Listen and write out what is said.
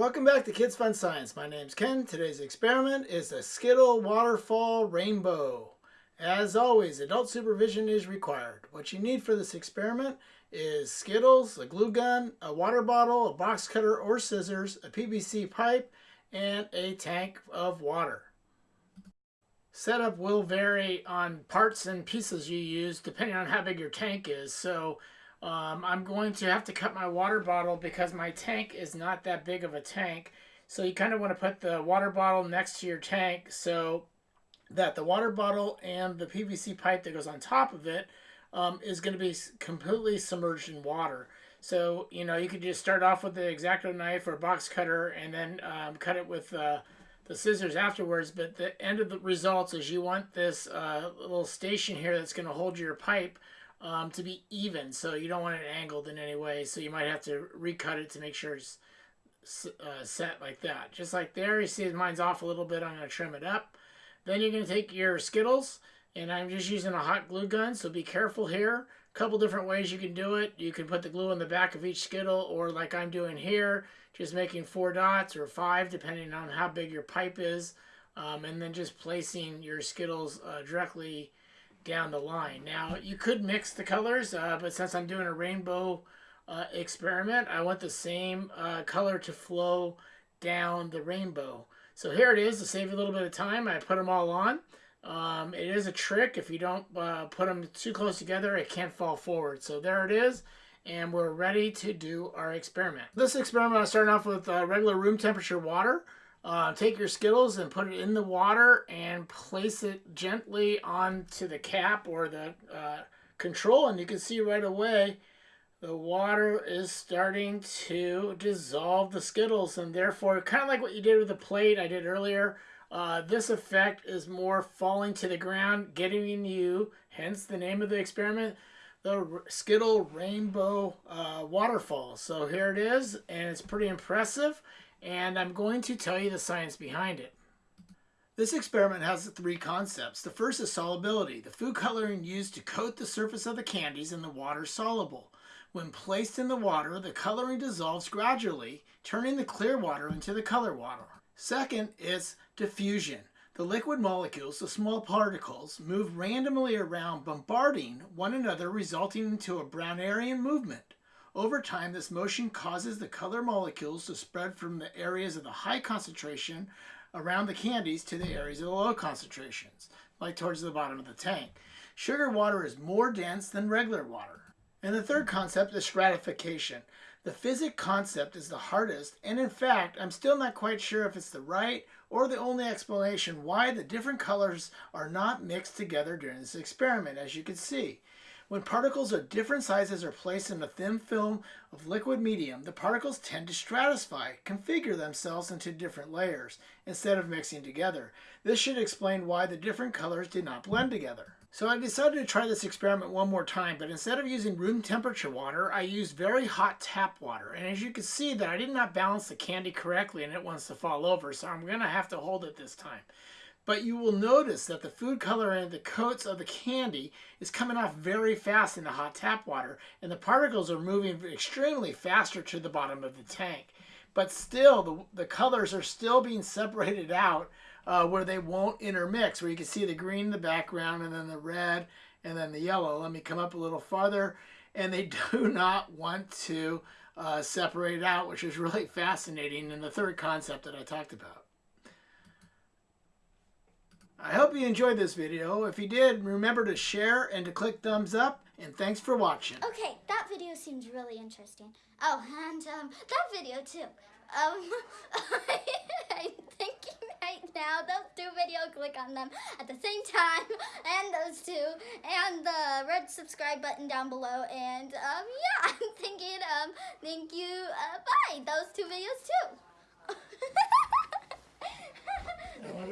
Welcome back to Kids Fun Science. My name's Ken. Today's experiment is a Skittle Waterfall Rainbow. As always, adult supervision is required. What you need for this experiment is Skittles, a glue gun, a water bottle, a box cutter or scissors, a PVC pipe, and a tank of water. Setup will vary on parts and pieces you use depending on how big your tank is. So um, I'm going to have to cut my water bottle because my tank is not that big of a tank. So you kind of want to put the water bottle next to your tank so that the water bottle and the PVC pipe that goes on top of it um, is going to be completely submerged in water. So, you know, you could just start off with the X-Acto knife or box cutter and then um, cut it with uh, the scissors afterwards. But the end of the results is you want this uh, little station here that's going to hold your pipe um, to be even. So you don't want it angled in any way. So you might have to recut it to make sure it's uh, set like that. Just like there, you see mine's off a little bit. I'm going to trim it up. Then you're going to take your Skittles, and I'm just using a hot glue gun, so be careful here. A couple different ways you can do it. You can put the glue on the back of each Skittle, or like I'm doing here, just making four dots or five, depending on how big your pipe is. Um, and then just placing your Skittles uh, directly down the line. Now, you could mix the colors, uh, but since I'm doing a rainbow uh, experiment, I want the same uh, color to flow down the rainbow. So here it is, to save you a little bit of time, I put them all on. Um, it is a trick, if you don't uh, put them too close together, it can't fall forward. So there it is, and we're ready to do our experiment. This experiment, I'm starting off with uh, regular room temperature water. Uh, take your Skittles and put it in the water and place it gently onto the cap or the uh, control and you can see right away the water is starting to dissolve the Skittles and therefore kind of like what you did with the plate I did earlier uh, this effect is more falling to the ground getting you hence the name of the experiment the Skittle Rainbow uh, Waterfall. So here it is and it's pretty impressive and I'm going to tell you the science behind it. This experiment has three concepts. The first is solubility. The food coloring used to coat the surface of the candies in the water soluble. When placed in the water, the coloring dissolves gradually, turning the clear water into the color water. Second is diffusion. The liquid molecules, the small particles, move randomly around, bombarding one another, resulting into a Brownerian movement. Over time, this motion causes the color molecules to spread from the areas of the high concentration around the candies to the areas of the low concentrations, like towards the bottom of the tank. Sugar water is more dense than regular water. And the third concept is stratification. The physics concept is the hardest, and in fact, I'm still not quite sure if it's the right or the only explanation why the different colors are not mixed together during this experiment, as you can see. When particles of different sizes are placed in a thin film of liquid medium, the particles tend to stratify, configure themselves into different layers, instead of mixing together. This should explain why the different colors did not blend together. So I decided to try this experiment one more time, but instead of using room temperature water, I used very hot tap water. And as you can see that I did not balance the candy correctly and it wants to fall over, so I'm going to have to hold it this time. But you will notice that the food coloring, the coats of the candy, is coming off very fast in the hot tap water, and the particles are moving extremely faster to the bottom of the tank. But still, the, the colors are still being separated out uh, where they won't intermix, where you can see the green in the background, and then the red, and then the yellow. Let me come up a little farther, and they do not want to uh, separate out, which is really fascinating in the third concept that I talked about. I hope you enjoyed this video. If you did, remember to share and to click thumbs up. And thanks for watching. Okay, that video seems really interesting. Oh, and um, that video too. Um, I'm thinking right now, those two videos, click on them at the same time, and those two, and the red subscribe button down below, and um, yeah, I'm thinking, um, thank you, uh, bye, those two videos too.